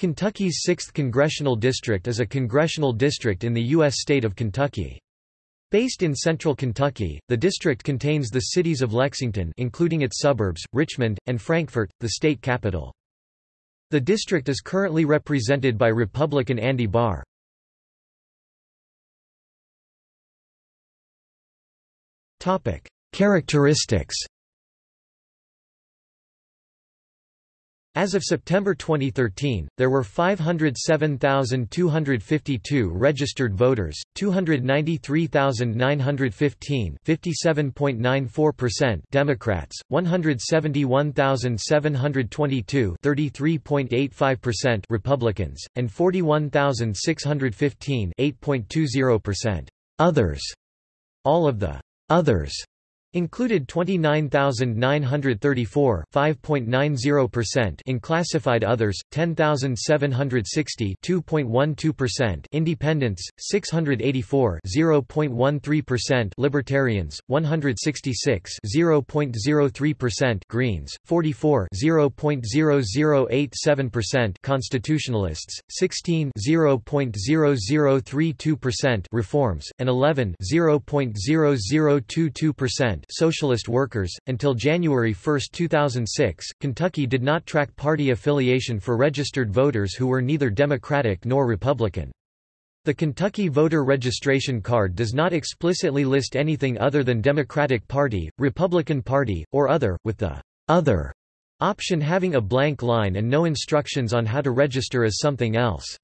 Kentucky's 6th Congressional District is a congressional district in the U.S. state of Kentucky. Based in central Kentucky, the district contains the cities of Lexington including its suburbs, Richmond, and Frankfort, the state capital. The district is currently represented by Republican Andy Barr. Characteristics As of September 2013, there were 507,252 registered voters, 293,915 57.94% Democrats, 171,722 33.85% Republicans, and 41,615 8.20% others. All of the others Included 29,934 5.90% in classified others, 10,760 2.12% independents, 684 0.13% libertarians, 166 0.03% greens, 44 0.0087% constitutionalists, 16 0.0032% reforms, and 11 0.0022% Socialist Workers. Until January 1, 2006, Kentucky did not track party affiliation for registered voters who were neither Democratic nor Republican. The Kentucky voter registration card does not explicitly list anything other than Democratic Party, Republican Party, or other, with the other option having a blank line and no instructions on how to register as something else.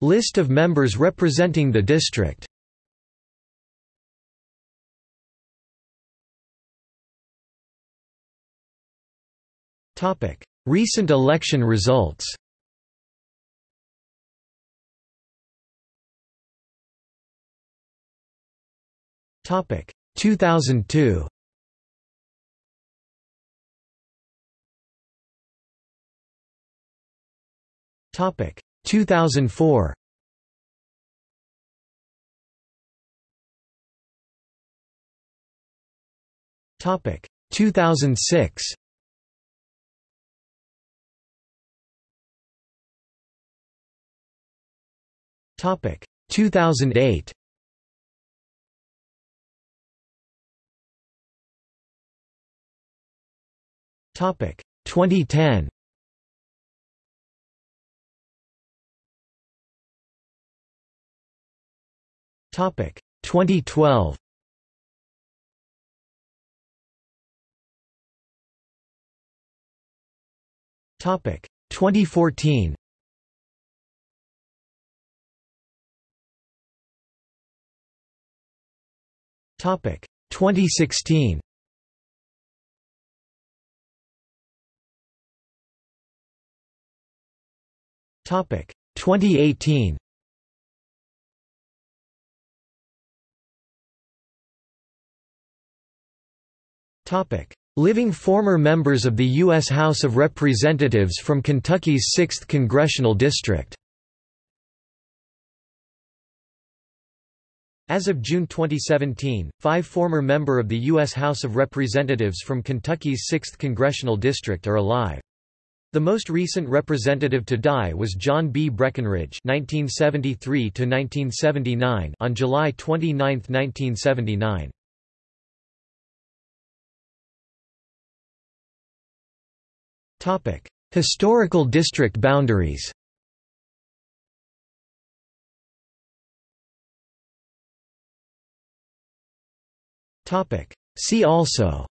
List of members representing the district. Recent election results. Topic. 2002 Topic 2004 Topic 2006 Topic 2008 Topic 2010 Topic. 2012 Topic. 2014 Topic. 2016 Topic. 2018 Living former members of the U.S. House of Representatives from Kentucky's 6th Congressional District As of June 2017, five former member of the U.S. House of Representatives from Kentucky's 6th Congressional District are alive. The most recent representative to die was John B. Breckinridge (1973–1979) on July 29, 1979. Historical district boundaries See also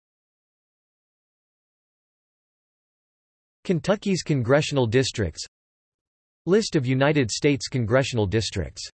Kentucky's congressional districts List of United States congressional districts